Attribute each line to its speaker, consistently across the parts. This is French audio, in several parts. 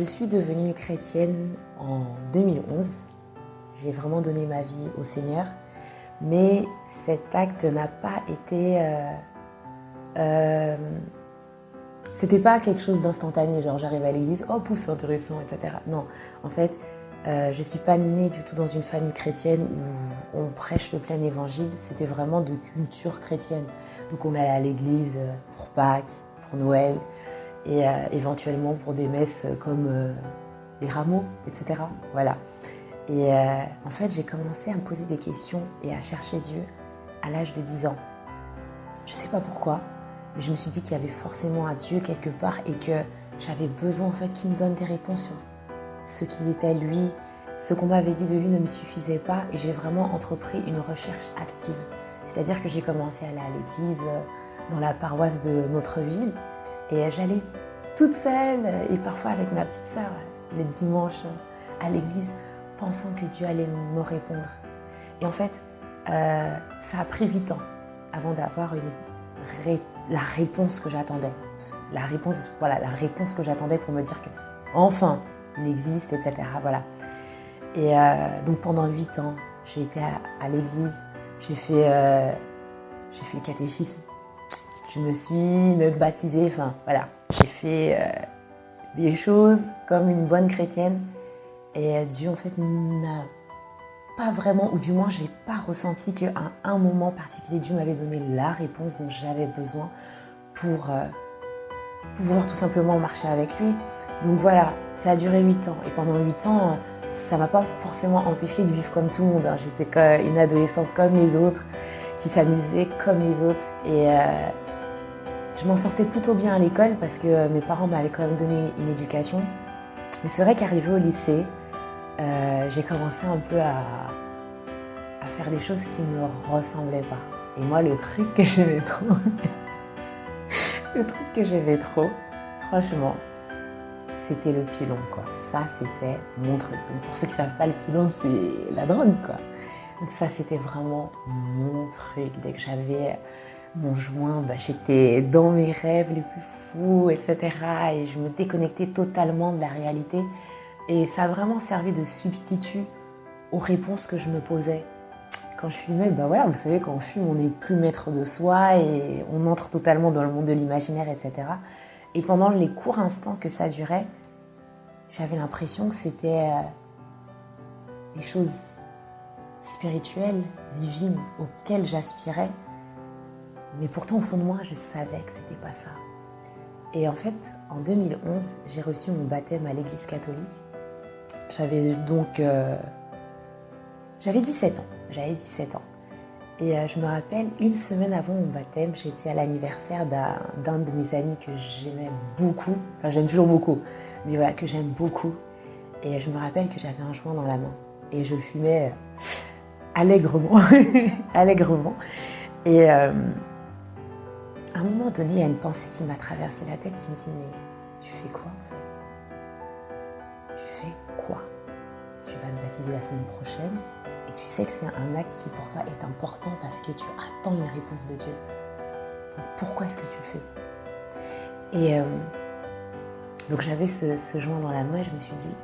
Speaker 1: Euh, je suis devenue chrétienne en 2011. J'ai vraiment donné ma vie au Seigneur. Mais cet acte n'a pas été... Euh, euh, c'était pas quelque chose d'instantané, genre j'arrive à l'église, oh pouf, c'est intéressant, etc. Non, en fait, euh, je suis pas née du tout dans une famille chrétienne où on prêche le plein évangile. C'était vraiment de culture chrétienne. Donc on allait à l'église pour Pâques, pour Noël et euh, éventuellement pour des messes comme euh, les rameaux, etc. Voilà. Et euh, en fait, j'ai commencé à me poser des questions et à chercher Dieu à l'âge de 10 ans. Je sais pas pourquoi, mais je me suis dit qu'il y avait forcément un Dieu quelque part et que j'avais besoin en fait qu'il me donne des réponses sur ce qu'il était lui. Ce qu'on m'avait dit de lui ne me suffisait pas et j'ai vraiment entrepris une recherche active. C'est-à-dire que j'ai commencé à aller à l'église dans la paroisse de notre ville et j'allais toute seule et parfois avec ma petite sœur les dimanches à l'église, pensant que Dieu allait me répondre. Et en fait, euh, ça a pris huit ans avant d'avoir la réponse que j'attendais. La réponse, voilà, la réponse que j'attendais pour me dire que enfin, il existe, etc. Voilà. Et euh, donc pendant huit ans, j'ai été à, l'église, j'ai fait, euh, j'ai fait le catéchisme, je me suis me baptisée, enfin voilà, j'ai fait euh, des choses comme une bonne chrétienne et Dieu en fait n'a pas vraiment, ou du moins j'ai pas ressenti qu'à un moment particulier Dieu m'avait donné la réponse dont j'avais besoin pour, euh, pouvoir tout simplement marcher avec lui. Donc voilà, ça a duré 8 ans et pendant 8 ans, ça m'a pas forcément empêché de vivre comme tout le monde. Hein. J'étais une adolescente comme les autres, qui s'amusait comme les autres et euh, je m'en sortais plutôt bien à l'école parce que euh, mes parents m'avaient quand même donné une éducation. Mais c'est vrai qu'arrivé au lycée, euh, j'ai commencé un peu à, faire des choses qui ne me ressemblaient pas. Et moi, le truc que j'aimais trop, le truc que j'aimais trop, franchement, c'était le pilon, quoi. Ça, c'était mon truc. Donc, pour ceux qui ne savent pas, le pilon, c'est la drogue, quoi. Donc, ça, c'était vraiment mon truc. Dès que j'avais mon joint, bah, j'étais dans mes rêves les plus fous, etc. Et je me déconnectais totalement de la réalité. Et ça a vraiment servi de substitut aux réponses que je me posais. Quand je fumais, bah voilà, vous savez, quand on fume, on n'est plus maître de soi et on entre totalement dans le monde de l'imaginaire, etc. Et pendant les courts instants que ça durait, j'avais l'impression que c'était euh, des choses spirituelles, divines, auxquelles j'aspirais. Mais pourtant, au fond de moi, je savais que c'était pas ça. Et en fait, en 2011, j'ai reçu mon baptême à l'église catholique. J'avais donc... Euh, j'avais 17 ans. J'avais 17 ans. Et euh, je me rappelle, une semaine avant mon baptême, j'étais à l'anniversaire d'un de mes amis que j'aimais beaucoup. Enfin, j'aime toujours beaucoup. Mais voilà, que j'aime beaucoup. Et je me rappelle que j'avais un joint dans la main. Et je fumais allègrement. allègrement. Et... Euh, à un moment donné, il y a une pensée qui m'a traversé la tête qui me dit Mais tu fais quoi en fait? Tu fais quoi? Tu vas te baptiser la semaine prochaine et tu sais que c'est un acte qui pour toi est important parce que tu attends une réponse de Dieu. Donc pourquoi est-ce que tu le fais? Et euh, donc j'avais ce, ce joint dans la main et je me suis dit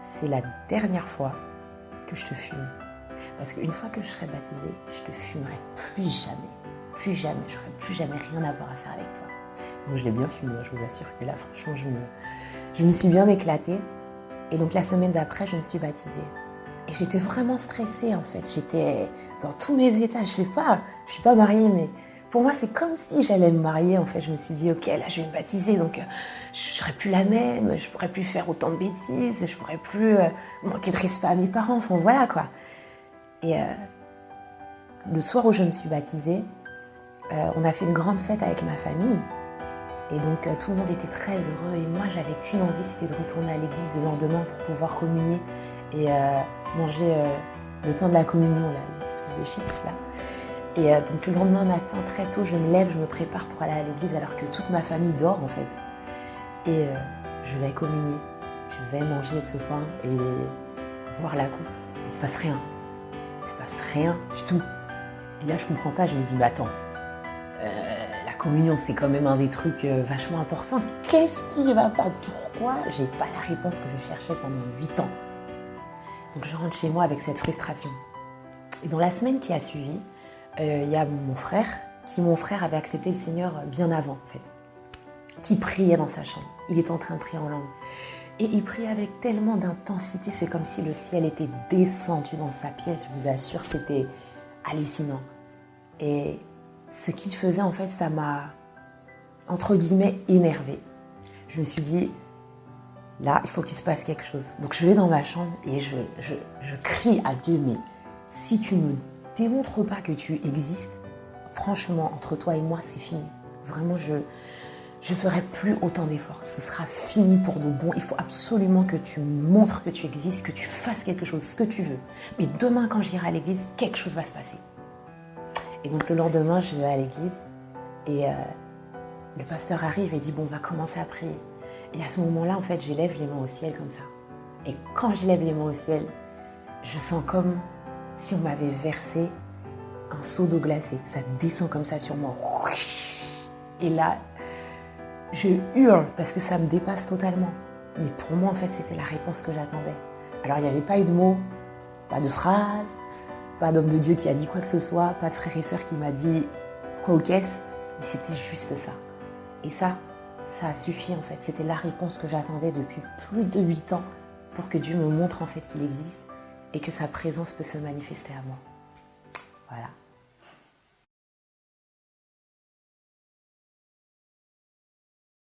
Speaker 1: C'est la dernière fois que je te fume. Parce qu'une fois que je serai baptisée, je te fumerai plus jamais plus jamais, je n'aurais plus jamais rien à voir à faire avec toi. Donc je l'ai bien fumé, je vous assure que là, franchement, je me, je me suis bien éclatée. Et donc la semaine d'après, je me suis baptisée. Et j'étais vraiment stressée en fait. J'étais dans tous mes états. Je sais pas, je suis pas mariée, mais pour moi, c'est comme si j'allais me marier en fait. Je me suis dit, ok, là, je vais me baptiser, donc euh, je serai plus la même, je pourrais plus faire autant de bêtises, je pourrais plus euh, manquer de respect à mes parents. Enfin voilà quoi. Et euh, le soir où je me suis baptisée, euh, on a fait une grande fête avec ma famille. Et donc euh, tout le monde était très heureux et moi j'avais qu'une envie, c'était de retourner à l'église le lendemain pour pouvoir communier et euh, manger le pain de la communion, l'espèce de chips là. Et donc le lendemain matin, très tôt, je me lève, je me prépare pour aller à l'église alors que toute ma famille dort en fait. Et je vais communier, je vais manger ce pain et boire la coupe. Il se passe rien. Il se passe rien du tout. Et là je comprends pas, je me dis, mais attends, euh, la communion, c'est quand même un des trucs euh, vachement importants. Qu'est-ce qui va pas? Pourquoi j'ai pas la réponse que je cherchais pendant 8 ans? Donc je rentre chez moi avec cette frustration. Et dans la semaine qui a suivi, euh, il y a mon frère, qui mon frère avait accepté le Seigneur bien avant en fait, qui priait dans sa chambre. Il était en train de prier en langue. Et il priait avec tellement d'intensité, c'est comme si le ciel était descendu dans sa pièce, je vous assure, c'était hallucinant. Et ce qu'il faisait, en fait, ça m'a, entre guillemets, énervé. Je me suis dit, là, il faut qu'il se passe quelque chose. Donc je vais dans ma chambre et je, je, crie à Dieu, mais si tu ne démontres pas que tu existes, franchement, entre toi et moi, c'est fini. Vraiment, je je ferai plus autant d'efforts. Ce sera fini pour de bon. Il faut absolument que tu montres que tu existes, que tu fasses quelque chose, ce que tu veux. Mais demain, quand j'irai à l'église, quelque chose va se passer. Et donc le lendemain, je vais à l'église et euh, le pasteur arrive et dit, bon, on va commencer à prier. Et à ce moment-là, en fait, j'élève les mains au ciel comme ça. Et quand j'élève les mains au ciel, je sens comme si on m'avait versé un seau d'eau glacée. Ça descend comme ça sur moi. Et là, je hurle parce que ça me dépasse totalement. Mais pour moi, en fait, c'était la réponse que j'attendais. Alors, il n'y avait pas eu de mots, pas de phrase, pas d'homme de Dieu qui a dit quoi que ce soit, pas de frère et sœur qui m'a dit quoi au caisse, mais c'était juste ça. Et ça, ça a suffi en fait. C'était la réponse que j'attendais depuis plus de huit ans pour que Dieu me montre en fait qu'il existe et que sa présence peut se manifester à moi. Voilà.